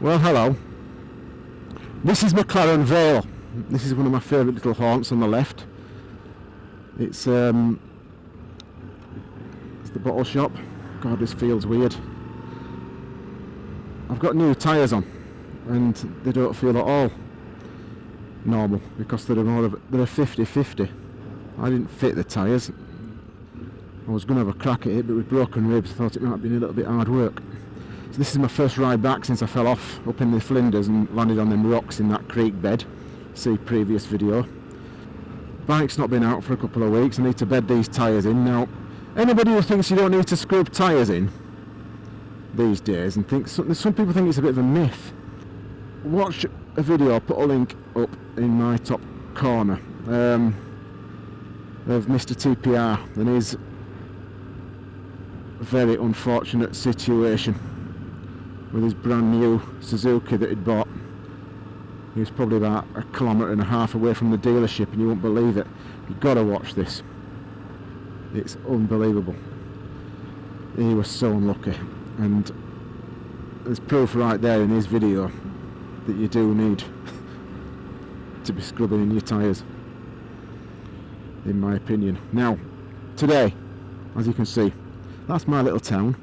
Well, hello. This is McLaren Vale. This is one of my favourite little haunts on the left. It's um, it's the bottle shop. God, this feels weird. I've got new tyres on, and they don't feel at all normal because they're more of they're a 50-50. I didn't fit the tyres. I was going to have a crack at it, but with broken ribs, I thought it might be a little bit hard work. So this is my first ride back since I fell off up in the Flinders and landed on them rocks in that creek bed. See previous video. Bike's not been out for a couple of weeks. I need to bed these tyres in. Now, anybody who thinks you don't need to scrub tyres in these days and thinks some, some people think it's a bit of a myth. Watch a video, I'll put a link up in my top corner um, of Mr TPR and his very unfortunate situation with his brand new Suzuki that he'd bought. He was probably about a kilometre and a half away from the dealership and you won't believe it. You've got to watch this. It's unbelievable. He was so unlucky and there's proof right there in his video that you do need to be scrubbing in your tyres in my opinion. Now today as you can see that's my little town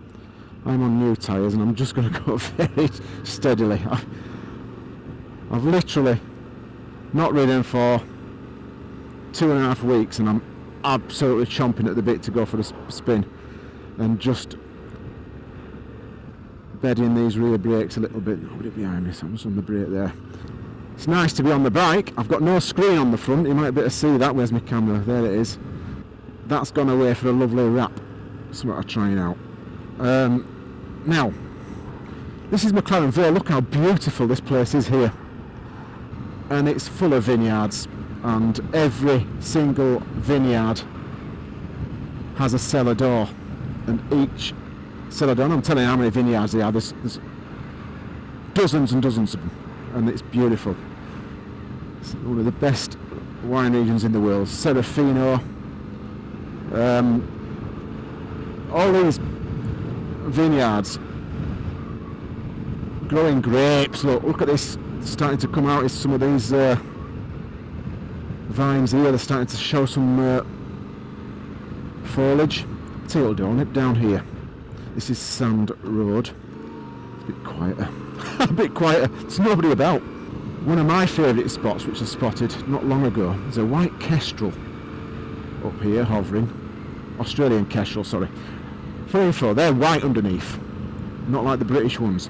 I'm on new tyres and I'm just going to go very steadily. I've, I've literally not ridden for two and a half weeks and I'm absolutely chomping at the bit to go for a spin and just bedding these rear brakes a little bit. Nobody behind me, someone's on the brake there. It's nice to be on the bike. I've got no screen on the front. You might be able to see that. Where's my camera? There it is. That's gone away for a lovely wrap. What I'm trying out. Um, now, this is McLaren Vale. Look how beautiful this place is here. And it's full of vineyards. And every single vineyard has a cellar door. And each cellar door, I'm telling you how many vineyards there are. There's, there's dozens and dozens of them. And it's beautiful. It's one of the best wine regions in the world. Serafino. Um, all these vineyards growing grapes. Look look at this starting to come out. Is some of these uh, vines here they're starting to show some uh, foliage. Tail down it down here. This is sand road. It's a bit quieter. A bit quieter. There's nobody about. One of my favourite spots which I spotted not long ago is a white kestrel up here hovering. Australian kestrel sorry for they're white underneath, not like the British ones.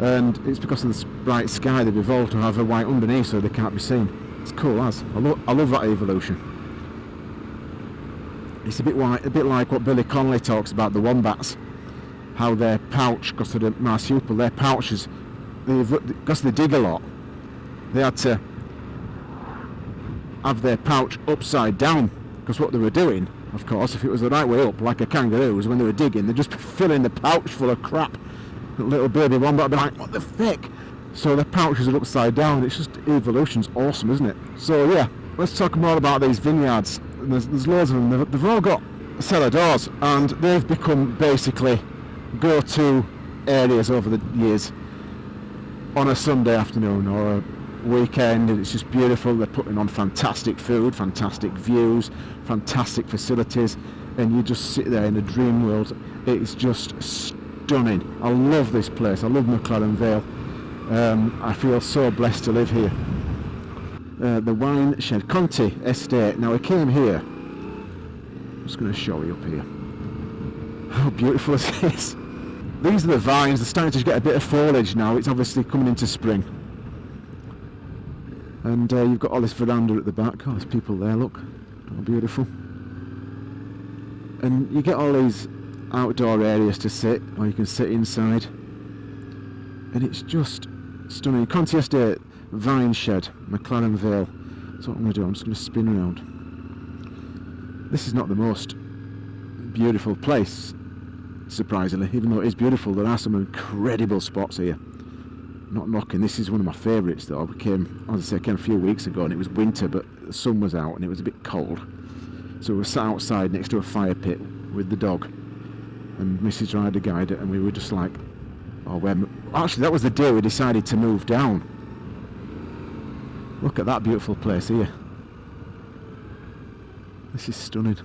And it's because of the bright sky they've evolved to have a white underneath so they can't be seen. It's cool as. I, lo I love that evolution. It's a bit, white, a bit like what Billy Connolly talks about, the wombats. How their pouch, because of the marsupial, their pouches, because they dig a lot, they had to have their pouch upside down because what they were doing of course, if it was the right way up, like a kangaroo's, when they were digging, they'd just be filling the pouch full of crap. Little baby one, but I'd be like, what the frick? So the pouches are upside down. It's just evolution's awesome, isn't it? So yeah, let's talk more about these vineyards. There's, there's loads of them. They've, they've all got cellar doors, and they've become basically go-to areas over the years on a Sunday afternoon or a weekend and it's just beautiful. They're putting on fantastic food fantastic views fantastic facilities and you just sit there in a dream world. It's just stunning. I love this place. I love McLaren Vale. Um, I feel so blessed to live here. Uh, the wine shed Conti estate. Now I came here. I'm just going to show you up here. How beautiful is. These are the vines. They're starting to get a bit of foliage now. It's obviously coming into spring and uh, you've got all this veranda at the back. Oh there's people there. Look. How beautiful. And you get all these outdoor areas to sit or you can sit inside. And it's just stunning. Conti Estate Vine Shed McLaren Vale. That's what I'm going to do. I'm just going to spin around. This is not the most beautiful place surprisingly even though it is beautiful. There are some incredible spots here not knocking. This is one of my favourites though. I came, as I say, I came a few weeks ago and it was winter, but the sun was out and it was a bit cold. So we were sat outside next to a fire pit with the dog, and Mrs. Ryder guided, it, and we were just like, "Oh, where actually that was the day we decided to move down. Look at that beautiful place here. This is stunning.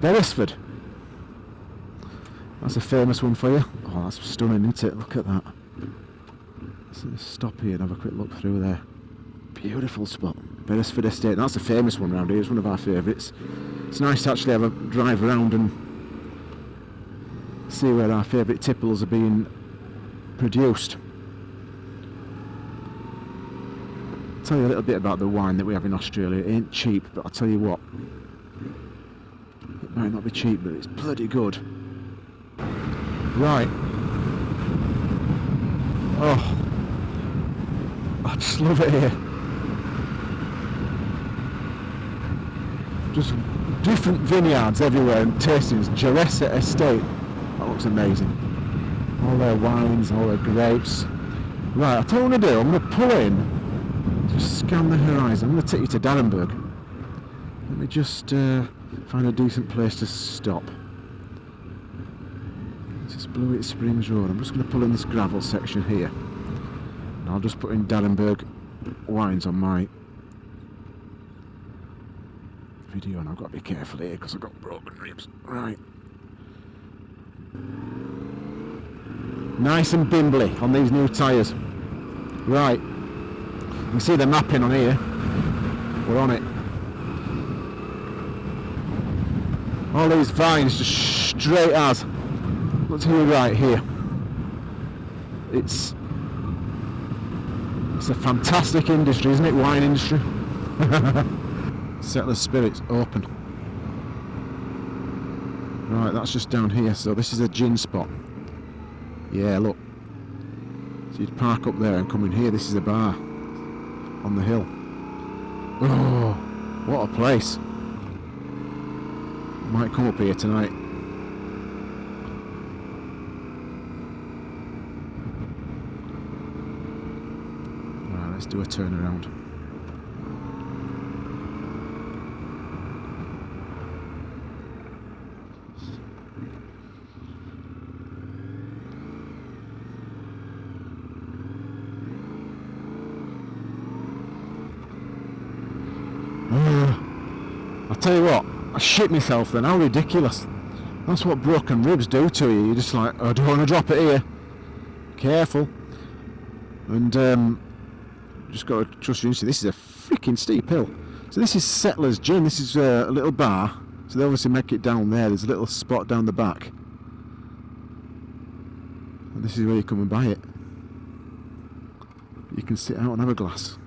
Beresford. That's a famous one for you. Oh, that's stunning, isn't it? Look at that. Let's stop here and have a quick look through there. Beautiful spot. Beresford Estate. That's a famous one around here. It's one of our favourites. It's nice to actually have a drive around and see where our favourite tipples are being produced. I'll tell you a little bit about the wine that we have in Australia. It ain't cheap, but I'll tell you what. It might not be cheap, but it's bloody good. Right. Oh. I just love it here. Just different vineyards everywhere and tastings. Jeresa Estate. That looks amazing. All their wines, all their grapes. Right, I tell you what I'm going to do. I'm going to pull in, just scan the horizon. I'm going to take you to d'Arenberg. Let me just uh, find a decent place to stop. This is Blewitt Springs Road. I'm just going to pull in this gravel section here. I'll just put in d'Arenberg wines on my video and I've got to be careful here because I've got broken ribs. Right. Nice and bimbly on these new tyres. Right. You can see the mapping on here. We're on it. All these vines just straight as. To the right here. It's it's a fantastic industry, isn't it? Wine industry. Settler Spirits open. Right, that's just down here. So this is a gin spot. Yeah, look. So you'd park up there and come in here. This is a bar on the hill. Oh, what a place. Might come up here tonight. Right, let's do a turnaround. I'll tell you what, I shit myself then, how ridiculous. That's what broken ribs do to you. You're just like, oh, I don't want to drop it here. Careful. And um, just got to trust your instinct. This is a freaking steep hill. So this is Settlers Gin. This is uh, a little bar. So they obviously make it down there. There's a little spot down the back. And this is where you come and buy it. You can sit out and have a glass.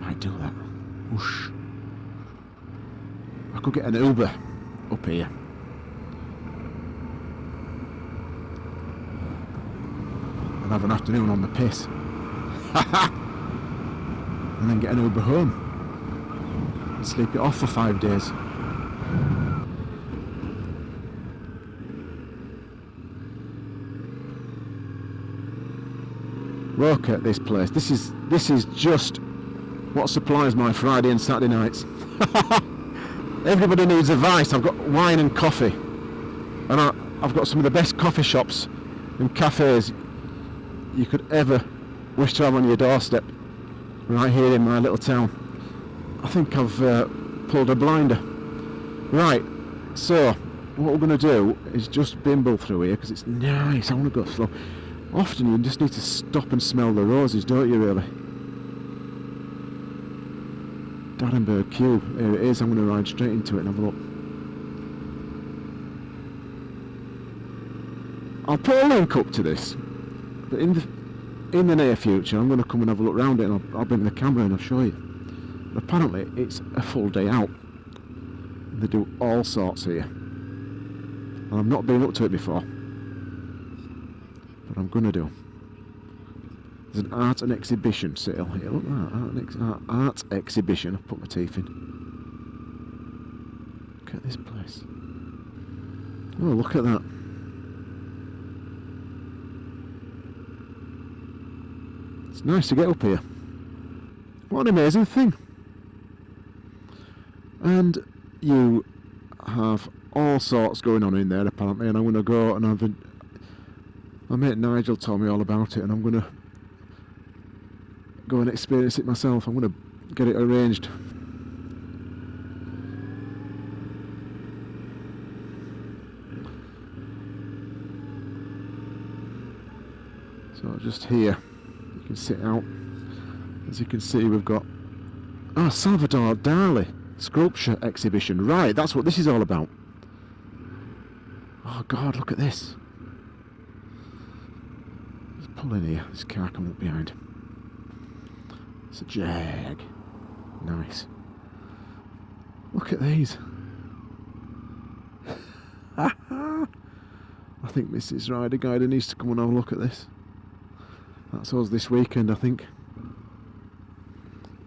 Might do that. Whoosh. I could get an Uber up here. And have an afternoon on the piss. and then get an Uber home. And sleep it off for five days. Look at this place. This is this is just what supplies my Friday and Saturday nights. Everybody needs advice. I've got wine and coffee. And I, I've got some of the best coffee shops and cafes you could ever wish to have on your doorstep. Right here in my little town. I think I've uh, pulled a blinder. Right, so what we're going to do is just bimble through here because it's nice. I want to go slow. Often you just need to stop and smell the roses, don't you really? d'Arenberg Cube, here it is, I'm going to ride straight into it and have a look. I'll put a link up to this, but in the, in the near future I'm going to come and have a look around it and I'll, I'll bring the camera and I'll show you. Apparently it's a full day out. They do all sorts here. And I've not been up to it before. But I'm going to do. There's an art and exhibition sale here. Look at that. Art, art exhibition. I've put my teeth in. Look at this place. Oh, look at that. It's nice to get up here. What an amazing thing. And you have all sorts going on in there apparently and I'm going to go and have a My mate Nigel told me all about it, and I'm gonna go and experience it myself. I'm gonna get it arranged. So just here, can sit out. As you can see, we've got ah Salvador Dali sculpture exhibition. Right, that's what this is all about. Oh God, look at this. Let's pull in here. This car coming up behind. It's a Jag. Nice. Look at these. I think Mrs. Rider Guider needs to come and have a look at this. That's us this weekend, I think.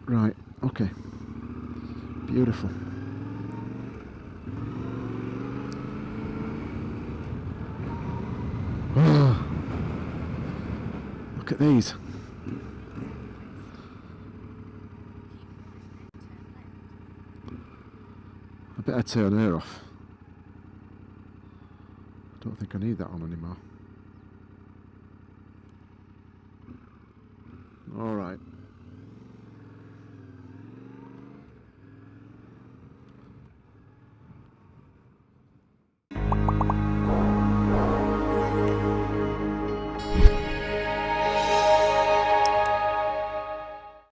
Right, okay. Beautiful. Look at these. I better turn her off. I don't think I need that on anymore. All right.